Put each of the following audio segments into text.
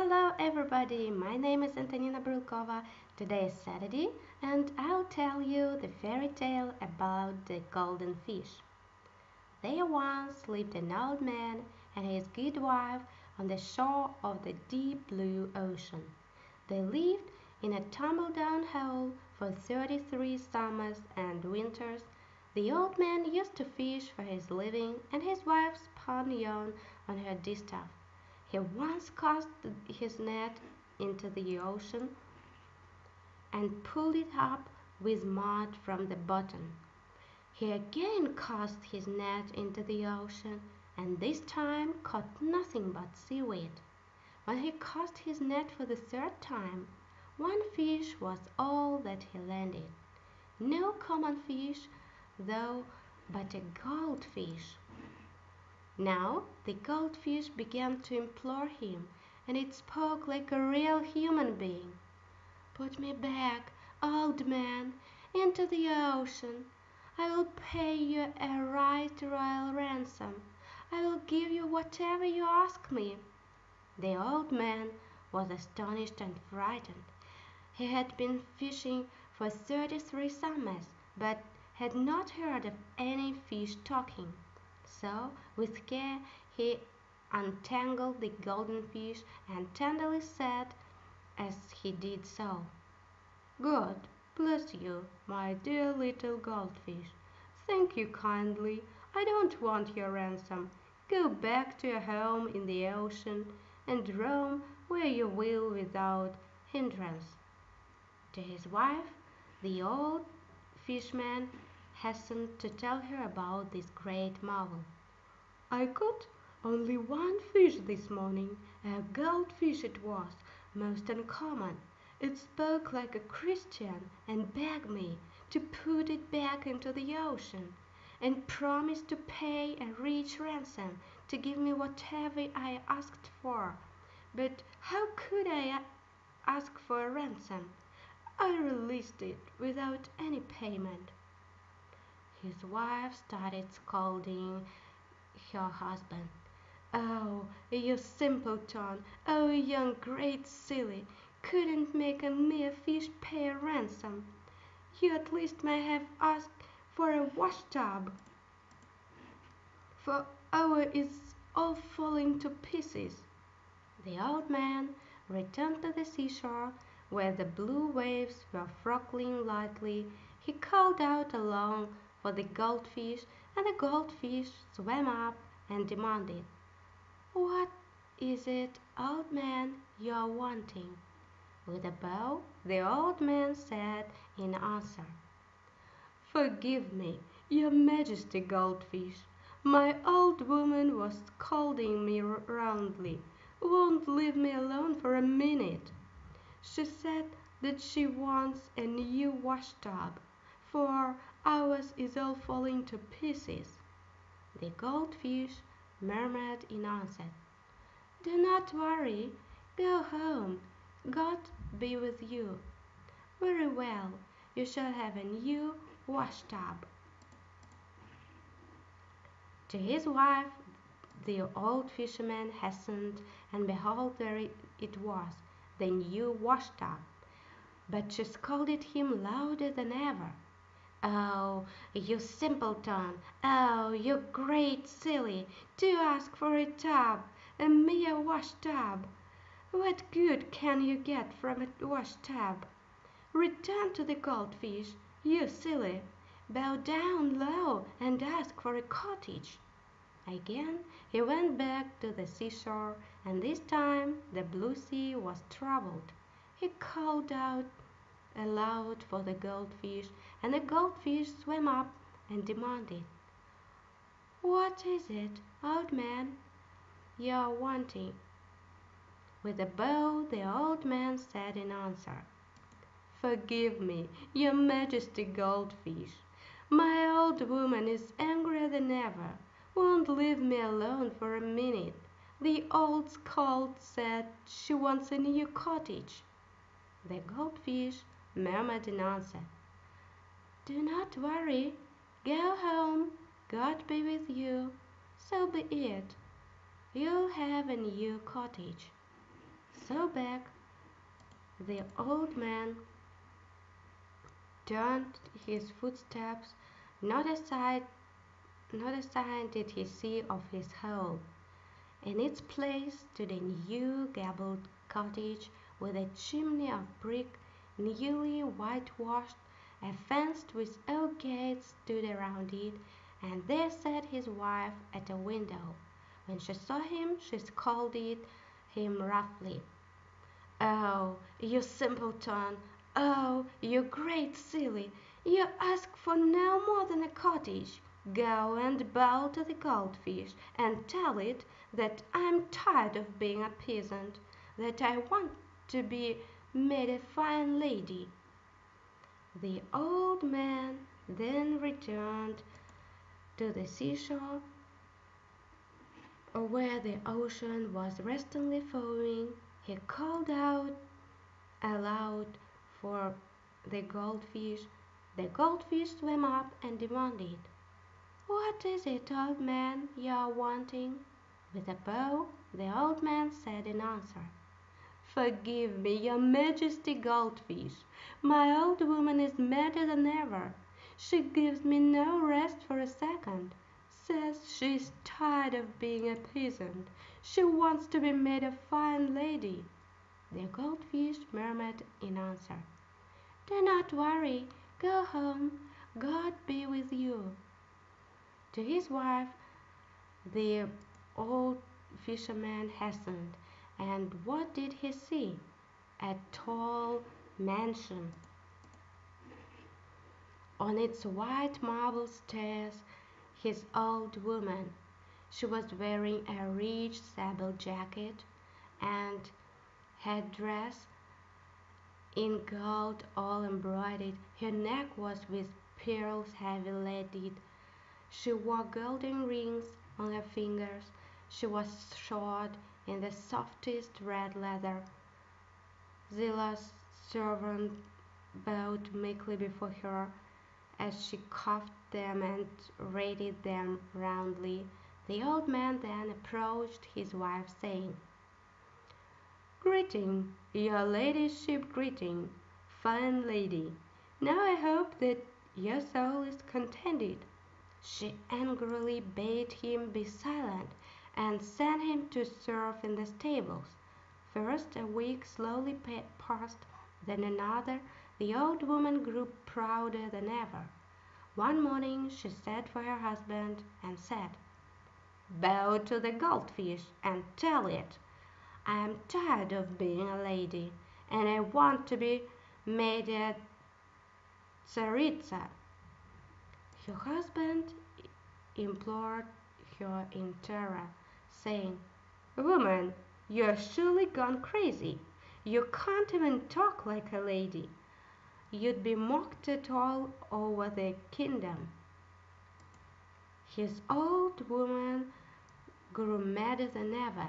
Hello everybody, my name is Antonina Brylkova. Today is Saturday and I'll tell you the fairy tale about the golden fish. There once lived an old man and his good wife on the shore of the deep blue ocean. They lived in a tumble-down hole for 33 summers and winters. The old man used to fish for his living and his wife spun yarn on her distaff. He once cast his net into the ocean and pulled it up with mud from the bottom. He again cast his net into the ocean and this time caught nothing but seaweed. When he cast his net for the third time, one fish was all that he landed. No common fish, though, but a goldfish. Now the goldfish began to implore him, and it spoke like a real human being. "Put me back, old man, into the ocean. I will pay you a right royal ransom. I will give you whatever you ask me." The old man was astonished and frightened. He had been fishing for thirty three summers, but had not heard of any fish talking. So with care he untangled the golden fish and tenderly said as he did so, "God bless you, my dear little goldfish. Thank you kindly. I don't want your ransom. Go back to your home in the ocean and roam where you will without hindrance." To his wife the old fishman hastened to tell her about this great marvel. "I caught only one fish this morning. A goldfish it was, most uncommon. It spoke like a Christian and begged me to put it back into the ocean, and promised to pay a rich ransom to give me whatever I asked for. But how could I ask for a ransom? I released it without any payment. His wife started scolding her husband. "Oh, you simpleton! Oh, young great silly! Couldn't make a mere fish pay a ransom! You at least may have asked for a wash tub, for oh, our is all falling to pieces." The old man returned to the seashore, where the blue waves were frothing lightly. He called out aloud for the goldfish, and the goldfish swam up and demanded, "What is it, old man, you are wanting?" With a bow the old man said in answer, "Forgive me, your Majesty Goldfish. My old woman was scolding me roundly, won't leave me alone for a minute. She said that she wants a new washtub, for ours is all falling to pieces." The goldfish murmured in answer, "Do not worry. Go home. God be with you. Very well, you shall have a new washtub." To his wife the old fisherman hastened, and behold there it was, the new washtub. But she scolded him louder than ever. "Oh, you simpleton! Oh, you great silly! To ask for a tub, a mere wash tub! What good can you get from a wash tub? Return to the goldfish, you silly! Bow down low and ask for a cottage." Again he went back to the seashore, and this time the blue sea was troubled. He called out aloud for the goldfish, and the goldfish swam up and demanded, "What is it, old man, you are wanting?" With a bow the old man said in answer, "Forgive me, your Majesty Goldfish. My old woman is angrier than ever, won't leave me alone for a minute. The old scold said she wants a new cottage." The goldfish murmured in answer, "Do not worry. Go home. God be with you. So be it. You'll have a new cottage." So back, the old man turned his footsteps, not a sight, not a sign did he see of his home. In its place stood a new gabled cottage with a chimney of brick, newly whitewashed, a fence with oak gates stood around it, and there sat his wife at a window. When she saw him she scolded him roughly. "Oh, you simpleton! Oh, you great silly! You ask for no more than a cottage. Go and bow to the goldfish and tell it that I'm tired of being a peasant, that I want to be made a fine lady." The old man then returned to the seashore where the ocean was restlessly foaming. He called out aloud for the goldfish. The goldfish swam up and demanded, "What is it, old man, you are wanting?" With a bow the old man said in answer, "Forgive me, your Majesty Goldfish. My old woman is madder than ever. She gives me no rest for a second. Says she is tired of being a peasant. She wants to be made a fine lady." The goldfish murmured in answer, "Do not worry. Go home. God be with you." To his wife the old fisherman hastened, and what did he see? A tall mansion. On its white marble stairs his old woman. She was wearing a rich sable jacket and head dress in gold all embroidered. Her neck was with pearls heavy leaded. She wore golden rings on her fingers. She was shod in the softest red leather. Zillah's servant bowed meekly before her as she cuffed them and rated them roundly. The old man then approached his wife, saying, "Greeting, your ladyship, greeting, fine lady. Now I hope that your soul is contented." She angrily bade him be silent, and sent him to serve in the stables. First a week slowly passed, then another. The old woman grew prouder than ever. One morning she sent for her husband and said, "Bow to the goldfish and tell it I am tired of being a lady, and I want to be made a Tsaritsa." Her husband implored her in terror, saying, "Woman, you are surely gone crazy. You can't even talk like a lady. You'd be mocked at all over the kingdom." His old woman grew madder than ever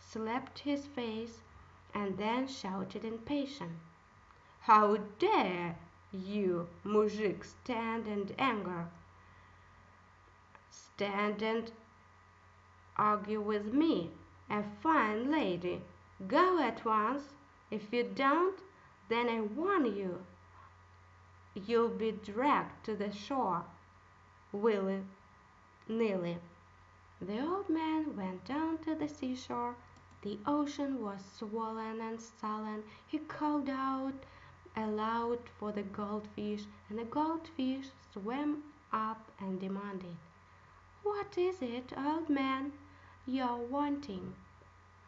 slapped his face, and then shouted in passion, "How dare you, mujik, stand and anger stand and argue with me, a fine lady? Go at once. If you don't, then I warn you, you'll be dragged to the shore willy nilly." The old man went down to the seashore. The ocean was swollen and sullen. He called out aloud for the goldfish, and the goldfish swam up and demanded, "What is it, old man, you're wanting?"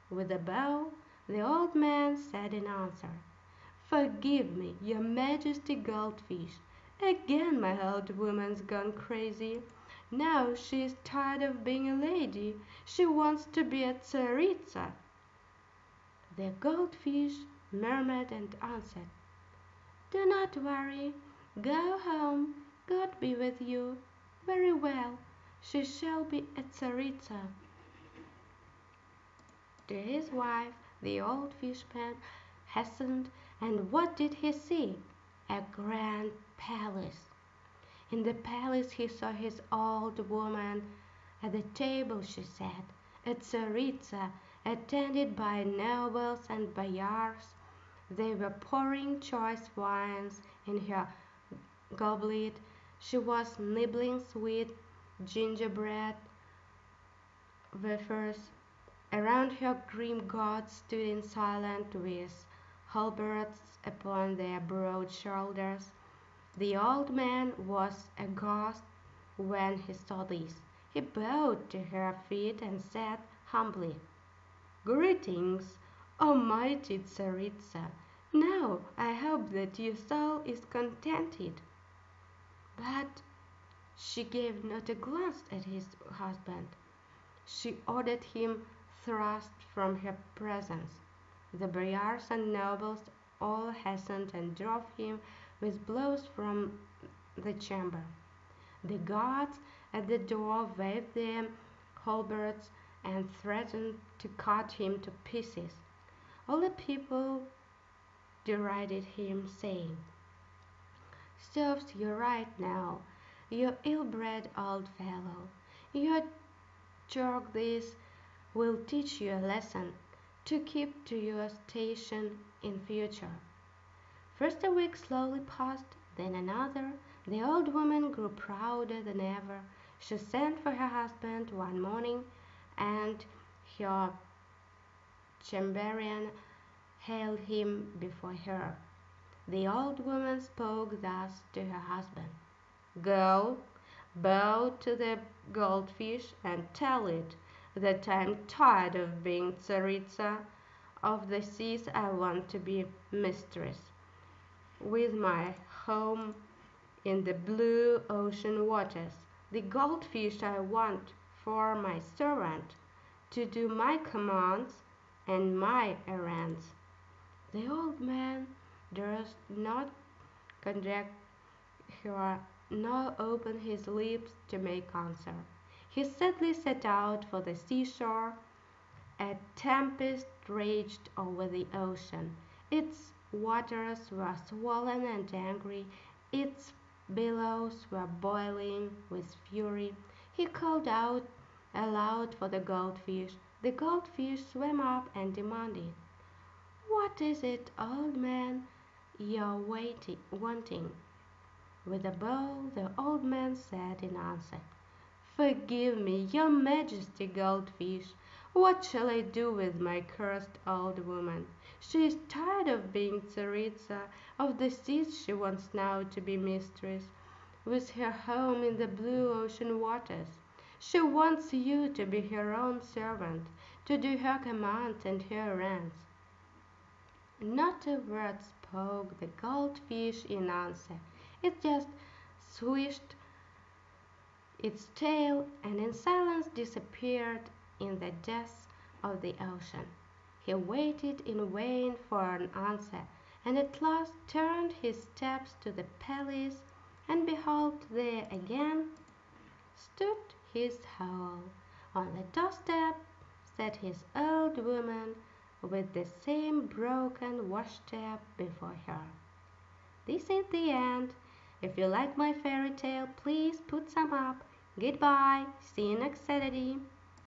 With a bow the old man said in answer, "Forgive me, your Majesty Goldfish. Again my old woman's gone crazy. Now she is tired of being a lady. She wants to be a Tsaritsa." The goldfish murmured and answered, "Do not worry. Go home. God be with you. Very well. She shall be a Tsaritsa." To his wife the old fishman hastened, and what did he see? A grand palace. In the palace he saw his old woman. At the table she sat, a Tsaritsa, attended by nobles and boyars. They were pouring choice wines in her goblet. She was nibbling sweet gingerbread wafers. Around her grim guards stood in silence with halberds upon their broad shoulders. The old man was aghast when he saw this. He bowed to her feet and said humbly, Greetings, O mighty Tsaritsa. Now I hope that your soul is contented. But she gave not a glance at his husband. She ordered him thrust from her presence. The boyars and nobles all hastened and drove him with blows from the chamber. The guards at the door waved their halberds and threatened to cut him to pieces. All the people derided him, saying, Serves you right now, you ill-bred old fellow. You jerk this will teach you a lesson to keep to your station in future. First a week slowly passed, then another. The old woman grew prouder than ever. She sent for her husband one morning and her chamberlain hailed him before her. The old woman spoke thus to her husband Go, bow to the goldfish and tell it that I am tired of being Tsaritsa of the seas. I want to be mistress, with my home in the blue ocean waters. The goldfish I want for my servant to do my commands and my errands. The old man durst not contradict her nor open his lips to make answer. He sadly set out for the seashore. A tempest raged over the ocean. Its waters were swollen and angry. Its billows were boiling with fury. He called out aloud for the goldfish. The goldfish swam up and demanded, What is it, old man, you're waiting, wanting? With a bow the old man said in answer, Forgive me, your majesty, goldfish. What shall I do with my cursed old woman? She is tired of being Tsaritsa of the seas. She wants now to be mistress, with her home in the blue ocean waters. She wants you to be her own servant, to do her commands and her errands. Not a word spoke the goldfish in answer. It just swished its tail and in silence disappeared in the depths of the ocean. He waited in vain for an answer, and at last turned his steps to the palace, and behold, there again stood his hole. On the doorstep sat his old woman with the same broken wash washtub before her. This is the end. If you like my fairy tale, please put some up. Goodbye. See you next Saturday.